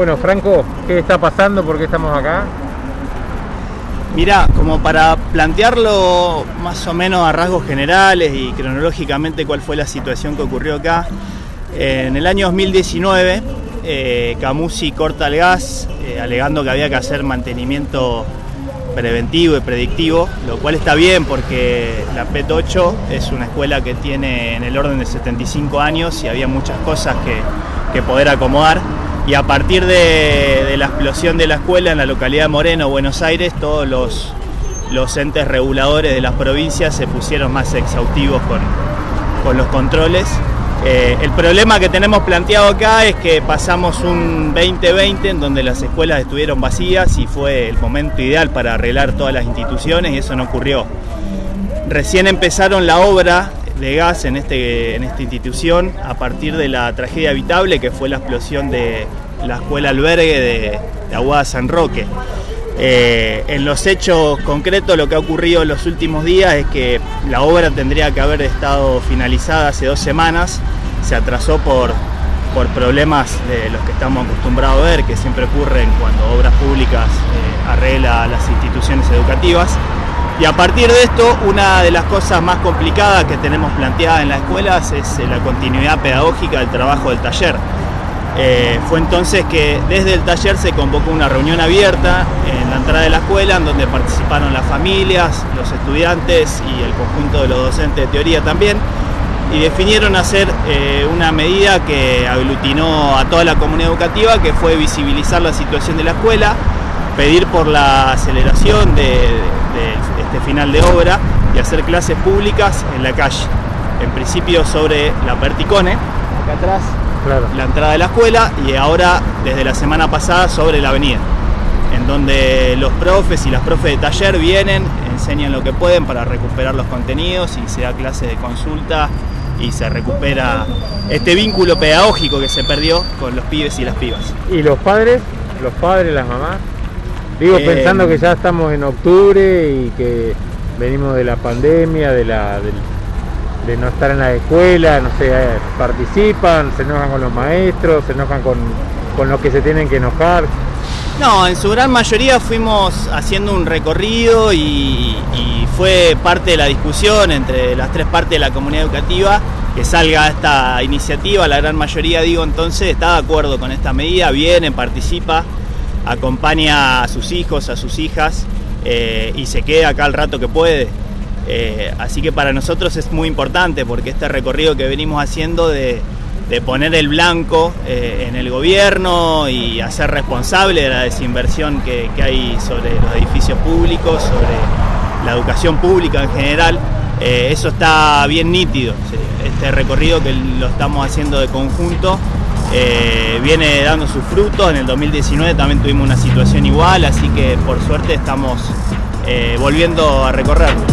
Bueno, Franco, ¿qué está pasando? ¿Por qué estamos acá? Mirá, como para plantearlo más o menos a rasgos generales y cronológicamente cuál fue la situación que ocurrió acá, en el año 2019 eh, Camusi corta el gas eh, alegando que había que hacer mantenimiento preventivo y predictivo, lo cual está bien porque la PET 8 es una escuela que tiene en el orden de 75 años y había muchas cosas que, poder acomodar. Y a partir de, la explosión de la escuela en la localidad de Moreno, Buenos Aires, todos los, entes reguladores de las provincias se pusieron más exhaustivos con, con los controles eh, el problema que tenemos planteado acá es que pasamos un 2020 en donde las escuelas estuvieron vacías y fue el momento ideal para arreglar todas las instituciones y eso no ocurrió. Recién empezaron la obra de gas en, este, en esta institución a partir de la tragedia habitable que fue la explosión de la escuela albergue de, de Aguada San Roque. Eh, en los hechos concretos lo que ha ocurrido en los últimos días es que la obra tendría que haber estado finalizada hace dos semanas, se atrasó por, por problemas de los que estamos acostumbrados a ver, que siempre ocurren cuando obras públicas eh, arregla las instituciones educativas. Y a partir de esto, una de las cosas más complicadas que tenemos planteadas en las escuelas es eh, la continuidad pedagógica del trabajo del taller. Eh, fue entonces que desde el taller se convocó una reunión abierta en la entrada de la escuela en donde participaron las familias, los estudiantes y el conjunto de los docentes de teoría también y definieron hacer eh, una medida que aglutinó a toda la comunidad educativa que fue visibilizar la situación de la escuela, pedir por la aceleración de, este final de obra y hacer clases públicas en la calle, en principio sobre la Perticone, acá atrás la entrada de la escuela y ahora desde la semana pasada sobre la avenida, en donde los profes y las profes de taller vienen, enseñan lo que pueden para recuperar los contenidos y se da clase de consulta y se recupera este vínculo pedagógico que se perdió con los pibes y las pibas. ¿Y los padres? ¿Los padres, las mamás? Digo, eh, pensando que ya estamos en octubre y que venimos de la pandemia, de la, de no estar en la escuela, no sé, eh, participan, se enojan con los maestros, se enojan con, con los que se tienen que enojar. No, en su gran mayoría fuimos haciendo un recorrido y, fue parte de la discusión entre las tres partes de la comunidad educativa que salga esta iniciativa. La gran mayoría, digo, entonces está de acuerdo con esta medida, viene, participa, acompaña a sus hijos, a sus hijas eh, y se queda acá el rato que puede. Eh, así que para nosotros es muy importante porque este recorrido que venimos haciendo de, poner el blanco eh, en el gobierno y hacer responsable de la desinversión que, hay sobre los edificios públicos, sobre la educación pública en general, eso está bien nítido. Este recorrido que lo estamos haciendo de conjunto viene dando sus frutos. En el 2019 también tuvimos una situación igual, así que por suerte estamos volviendo a recorrerlo.